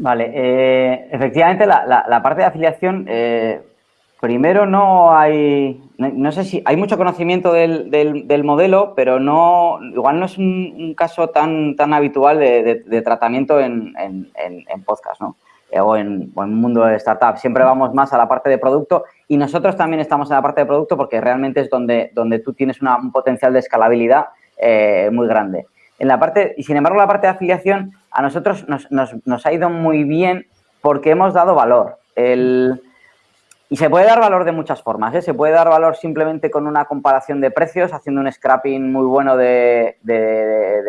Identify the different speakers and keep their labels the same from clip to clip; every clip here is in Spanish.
Speaker 1: Vale, eh, efectivamente la, parte de afiliación, eh, primero no hay, no, sé si hay mucho conocimiento del, del, modelo, pero no, igual no es un, caso tan, tan habitual de, tratamiento en, en, podcast, ¿no? Eh, o, en, o en mundo de startup. Siempre vamos más a la parte de producto y nosotros también estamos en la parte de producto porque realmente es donde, donde tú tienes un potencial de escalabilidad muy grande. En la parte, y sin embargo, la parte de afiliación a nosotros nos, ha ido muy bien porque hemos dado valor. y se puede dar valor de muchas formas. ¿eh? Se puede dar valor simplemente con una comparación de precios, haciendo un scrapping muy bueno de,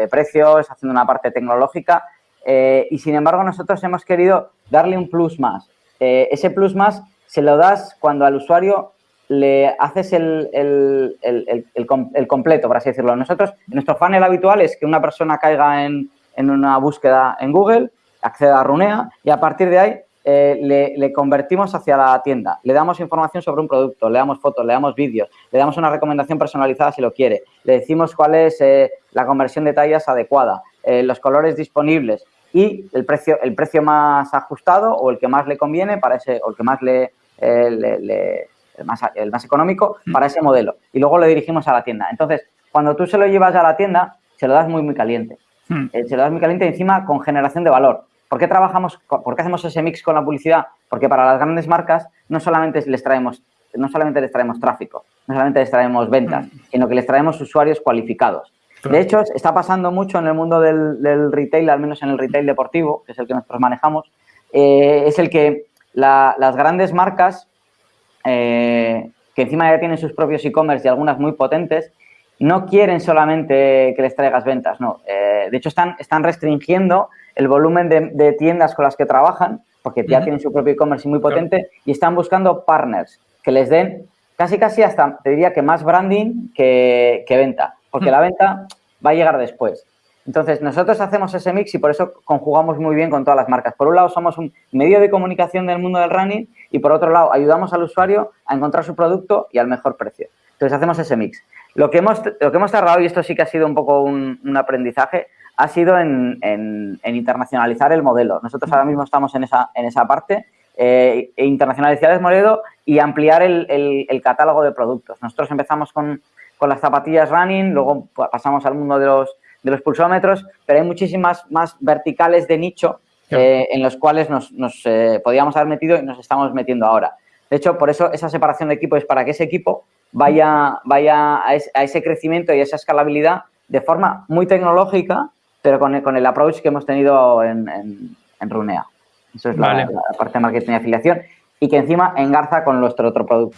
Speaker 1: precios, haciendo una parte tecnológica. Eh, y sin embargo, nosotros hemos querido darle un plus más. Eh, ese plus más se lo das cuando al usuario le haces el, el, completo, por así decirlo. Nosotros, nuestro funnel habitual es que una persona caiga en, una búsqueda en Google, acceda a Runea y a partir de ahí eh, le, convertimos hacia la tienda. Le damos información sobre un producto, le damos fotos, le damos vídeos, le damos una recomendación personalizada si lo quiere, le decimos cuál es eh, la conversión de tallas adecuada, los colores disponibles y el precio, el precio más ajustado o el que más le conviene para ese, o el que más le, le el más, el más económico, mm. para ese modelo. Y luego lo dirigimos a la tienda. Entonces, cuando tú se lo llevas a la tienda, se lo das muy, muy caliente. Mm. Eh, se lo das muy caliente encima con generación de valor. ¿Por qué trabajamos, por qué hacemos ese mix con la publicidad? Porque para las grandes marcas no solamente les traemos, no solamente les traemos tráfico, no solamente les traemos ventas, mm. sino que les traemos usuarios cualificados. De hecho, está pasando mucho en el mundo del, retail, al menos en el retail deportivo, que es el que nosotros manejamos, eh, es el que las grandes marcas eh, que encima ya tienen sus propios e-commerce y algunas muy potentes, no quieren solamente que les traigas ventas, no. Eh, de hecho, están, están restringiendo el volumen de, tiendas con las que trabajan, porque ya tienen su propio e-commerce muy potente, y están buscando partners que les den casi casi hasta, te diría que más branding que, venta, porque la venta va a llegar después. Entonces, nosotros hacemos ese mix y por eso conjugamos muy bien con todas las marcas. Por un lado, somos un medio de comunicación del mundo del running y por otro lado, ayudamos al usuario a encontrar su producto y al mejor precio. Entonces, hacemos ese mix. Lo que hemos, lo que hemos tardado, y esto sí que ha sido un poco un, aprendizaje, ha sido en, internacionalizar el modelo. Nosotros ahora mismo estamos en esa, en esa parte, eh, e internacionalizar el modelo y ampliar el, catálogo de productos. Nosotros empezamos con, con las zapatillas running, luego pasamos al mundo de los de los pulsómetros, pero hay muchísimas más verticales de nicho eh, en los cuales nos, eh, podíamos haber metido y nos estamos metiendo ahora. De hecho, por eso esa separación de equipo es para que ese equipo vaya, vaya a, ese crecimiento y a esa escalabilidad de forma muy tecnológica, pero con el, con el approach que hemos tenido en, en, Runea. Eso es la, la, parte de marketing y afiliación y que encima engarza con nuestro otro producto.